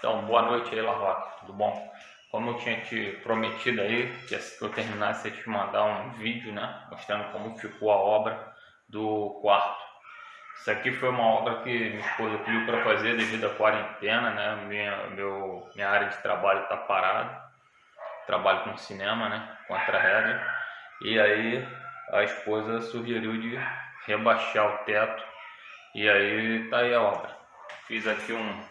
Então, boa noite aí, Larroque, tudo bom? Como eu tinha te prometido aí, que assim que eu terminasse eu te mandar um vídeo, né, mostrando como ficou a obra do quarto. Isso aqui foi uma obra que minha esposa pediu para fazer devido à quarentena, né, minha, meu, minha área de trabalho está parada, trabalho com cinema, né, contra a regra, e aí a esposa sugeriu de rebaixar o teto, e aí tá aí a obra. Fiz aqui um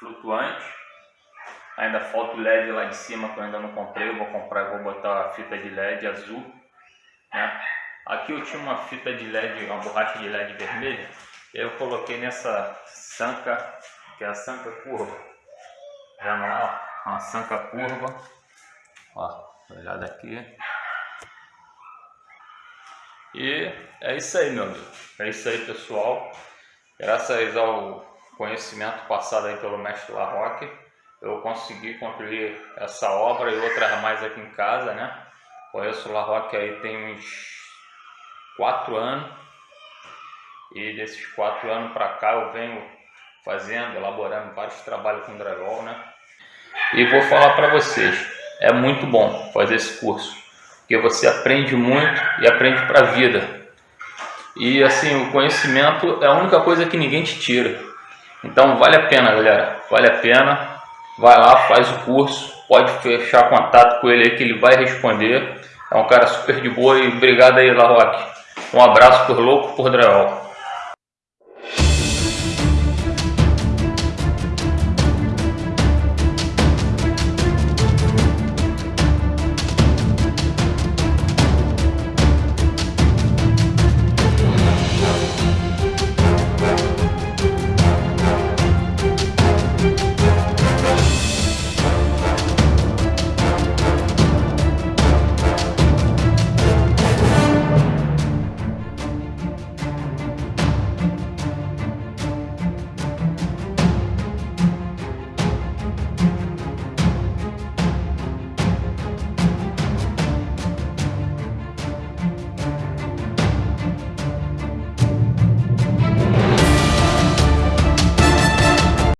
flutuante. Ainda falta o LED lá de cima que eu ainda não comprei. Eu vou comprar e vou botar a fita de LED azul. Né? Aqui eu tinha uma fita de LED, uma borracha de LED vermelha. Eu coloquei nessa sanca, que é a sanca curva. Já não, ó, uma sanca curva. Ó, olhada aqui. E é isso aí, meu amigo. É isso aí, pessoal. Graças ao conhecimento passado aí pelo mestre Larroque, eu consegui concluir essa obra e outras mais aqui em casa, né? Conheço o Larroque aí tem uns quatro anos e desses quatro anos para cá eu venho fazendo, elaborando vários trabalhos com drywall, né? E vou falar para vocês, é muito bom fazer esse curso, porque você aprende muito e aprende para a vida. E assim, o conhecimento é a única coisa que ninguém te tira. Então vale a pena, galera. Vale a pena. Vai lá, faz o curso. Pode fechar contato com ele aí que ele vai responder. É um cara super de boa e obrigado aí, Larroque. Um abraço por louco por drywall.